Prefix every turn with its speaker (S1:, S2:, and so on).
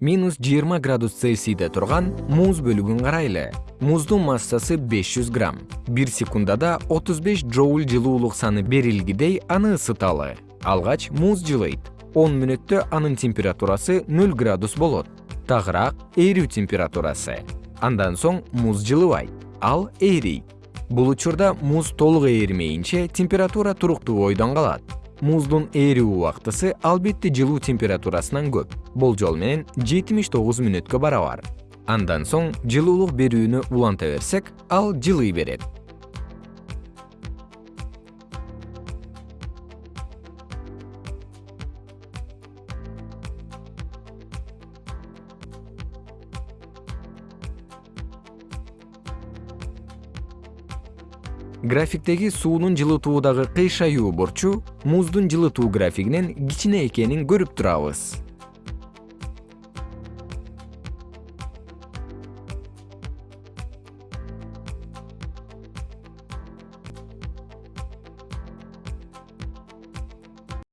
S1: минус жыйырма градус цельсийде турган муз бөлүгүн карайлы. Муздун массасы беш жүз грамм. Бир секундада отуз беш джоуль жылуулук саны берилгидей аны ысыталы. Алгач муз жылыйт. Он мүнөттө анын температурасы нөл градус болот. Тагыраак эрүү температурасы. Андан соң муз жылыбайт ал эрийт. Бул учурда муз толук ээримейинче температура туруктуу бойдон калат муздун эрүү убактысы албетте жылуу температурасынан көп. Болжол менен жетимиш тогуз мүнөткө барабар. Андан соң жылуулук берүүнү уланта берсек ал жылый берет графиктеги суунун жылытуудагы кыйшаюу бурчу муздун жылытуу графигинен кичине экенин көрүп турабыз